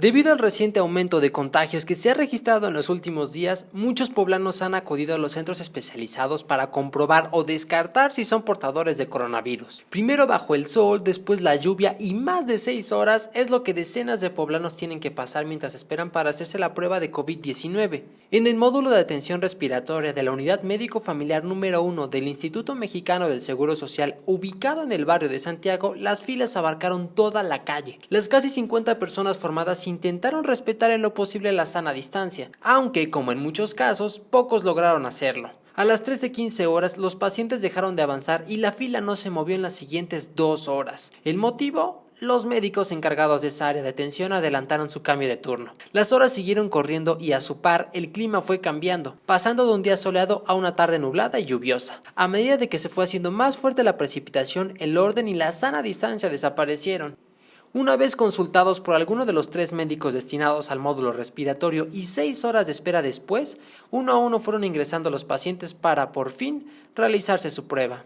Debido al reciente aumento de contagios que se ha registrado en los últimos días, muchos poblanos han acudido a los centros especializados para comprobar o descartar si son portadores de coronavirus. Primero bajo el sol, después la lluvia y más de 6 horas es lo que decenas de poblanos tienen que pasar mientras esperan para hacerse la prueba de COVID-19. En el módulo de atención respiratoria de la Unidad Médico Familiar número 1 del Instituto Mexicano del Seguro Social, ubicado en el barrio de Santiago, las filas abarcaron toda la calle. Las casi 50 personas formadas intentaron respetar en lo posible la sana distancia, aunque, como en muchos casos, pocos lograron hacerlo. A las 13.15 horas los pacientes dejaron de avanzar y la fila no se movió en las siguientes dos horas. ¿El motivo? Los médicos encargados de esa área de atención adelantaron su cambio de turno. Las horas siguieron corriendo y a su par el clima fue cambiando, pasando de un día soleado a una tarde nublada y lluviosa. A medida de que se fue haciendo más fuerte la precipitación, el orden y la sana distancia desaparecieron. Una vez consultados por alguno de los tres médicos destinados al módulo respiratorio y seis horas de espera después, uno a uno fueron ingresando los pacientes para, por fin, realizarse su prueba.